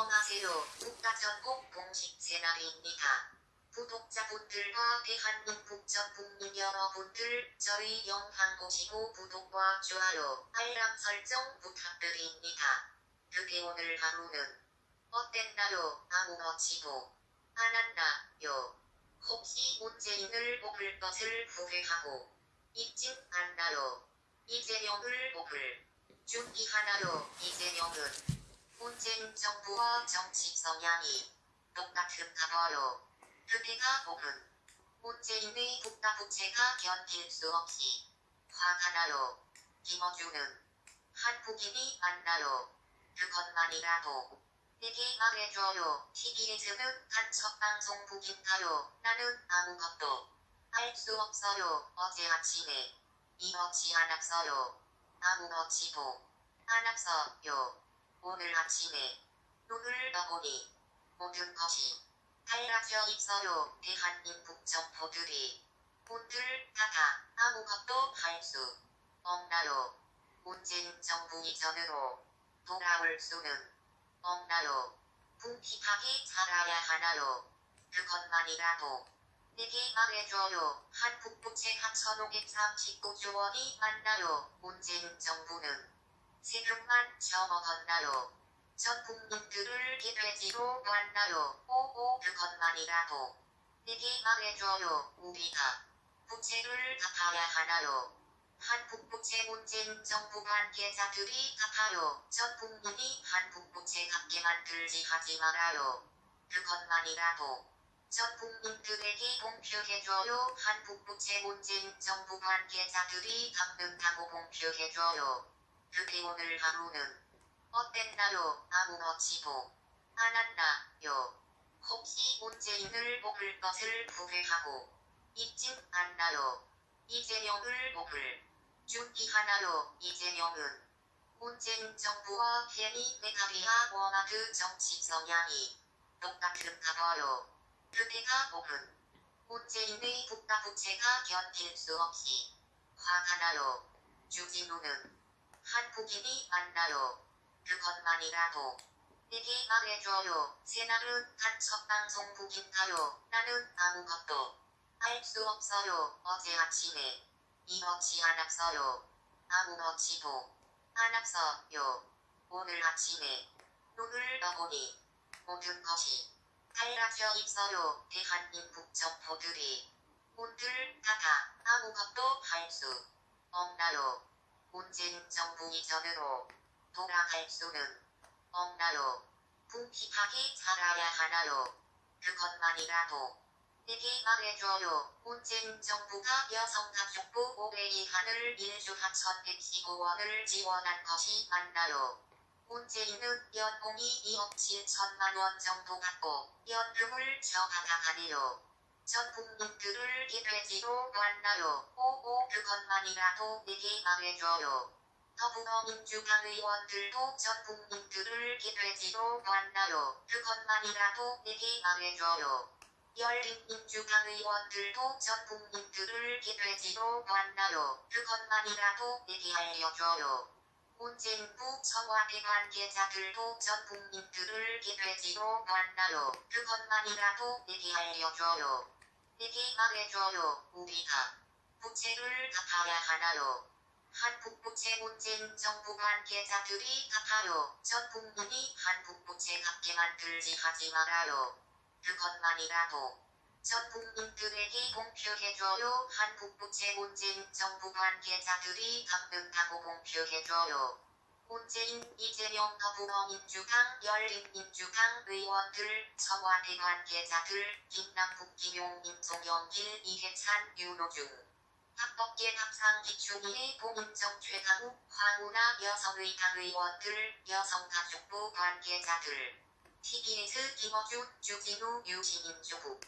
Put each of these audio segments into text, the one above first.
안녕하세요. 국가전국 공식 채널입니다. 구독자분들과 대한민국 전 국민 여러분들 저희 영상 보시고 구독과 좋아요, 알람 설정 부탁드립니다. 그게 오늘 하루는 어땠나요? 아무렇지도 않았나요? 혹시 문재인을 뽑을 것을 후회하고 있진 않나요? 이재명을 뽑을 준비하나요? 이재명은 문재인 정부와 정치 성향이 똑같은가 봐요. 그대가 보면 문재인의 국가부채가 견딜 수 없이 화가 나요. 김어준은 한국인이 맞나요? 그것만이라도 내게 말해줘요. TBS는 간첩방송국인가요? 나는 아무것도 알 수 없어요. 어제 아침에 이렇지 않았어요. 아무렇지도 않았어요. 오늘 아침에 눈을 떠보니 모든 것이 달라져 있어요. 대한민국 정보들이 분들 다다 아무것도 할 수 없나요? 문재인 정부 이전으로 돌아올 수는 없나요? 궁핍하게 살아야 하나요? 그것만이라도 내게 말해줘요. 한국 부채가 1539조 원이 맞나요? 문재인 정부는 세금만 처먹었나요? 전 국민들을 개돼지로 봤나요? 오오 그것만이라도 내게 말해줘요. 우리가 부채를 갚아야 하나요? 한국 부채 문재인 정부 관계자들이 갚아요. 전 국민이 한국 부채 갚게 만들지 하지 말아요. 그것만이라도 전 국민들에게 공표해줘요. 한국 부채 문재인 정부 관계자들이 갚는다고 공표해줘요. 그게 오늘 하루는 어땠나요? 아무렇지도 않았나요? 혹시 문재인을 뽑을 것을 후회하고 있진 않나요? 이재명을 뽑을 준비하나요? 이재명은 문재인 정부와 괜히 메갈리아 워마드 정치 성향이 똑같은가 봐요. 그대가 뽑은 문재인의 국가부채가 견딜 수 없이 화가 나요. 주진우는 한국인이 맞나요? 그것만이라도 내게 말해줘요. 새날은 간첩 방송국인가요? 나는 아무것도 알 수 없어요. 어제 아침에 이렇지 않았어요. 아무렇지도 않았어요. 오늘 아침에 눈을 떠보니 모든 것이 달라져 있어요. 대한민국 정보들이 분들 다다 아무것도 할 수 없나요? 문재인 정부 이전으로 돌아갈 수는 없나요? 궁핍하게 살아야 하나요? 그것만이라도 내게 말해줘요. 문재인 정부가 여성가족부 5회 이하를 1주 하천 115원을 지원한 것이 맞나요? 문재인은 연봉이 2억 7천만 원 정도 받고 연금을 저받아가네요. 전 국민들을 개돼지로 봤나요? 오오 그것만이라도 내게 말해줘요. 더불어민주당 의원들도 전 국민들을 개돼지로 봤나요? 그것만이라도 내게 말해줘요. 열린민주당 의원들도 전 국민들을 개돼지로 봤나요? 그것만이라도 내게 알려줘요. 문재인부 청와대 관계자들도 전 국민들을 개돼지로 봤나요? 그것만이라도 내게 알려줘요. 내게 말해줘요. 우리가 부채를 갚아야 하나요? 한국 부채 문재인 정부 관계자들이 갚아요. 전 국민이 한국 부채 갚게 만들지 하지 말아요. 그것만이라도 전 국민들에게 공표해줘요. 한국 부채 문재인 정부 관계자들이 갚는다고 공표해줘요. 문재인, 이재명 더불어민주당, 열린민주당 의원들, 청와대 관계자들, 김남국, 김용민, 송영길, 이해찬, 윤호중. 합법계 합상 기춘희의 공인정 최강욱, 황우나 여성의당 의원들, 여성가족부 관계자들. TBS 김어준, 주진우, 유시민 조국.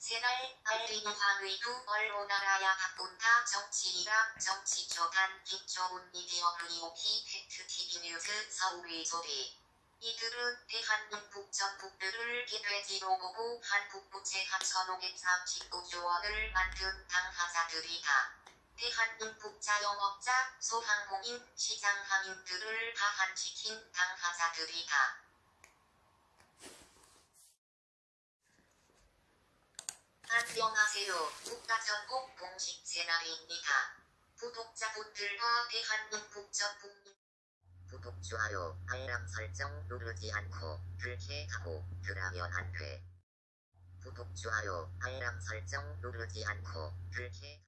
새날 알림이 황의두 언론알아야 바꾼다 정치이랑 정치초단 김초훈 미디어 브리오피 팩트TV 뉴스 서울의 소리 이들은 대한민국 전국들을 개돼지로 보고 한국 부채가 1539조 원을 만든 당사자들이다. 대한민국 자영업자, 소상공인, 시장 항인들을 파한시킨 당사자들이다. 안녕하세요. 국가전국 공식 채널입니다. 구독자분들과 대한민국 전 국민 구독, 좋아요, 알람 설정 누르지 않고 그렇게 하고 그러면 안 돼. 구독, 좋아요, 알람 설정 누르지 않고 그렇게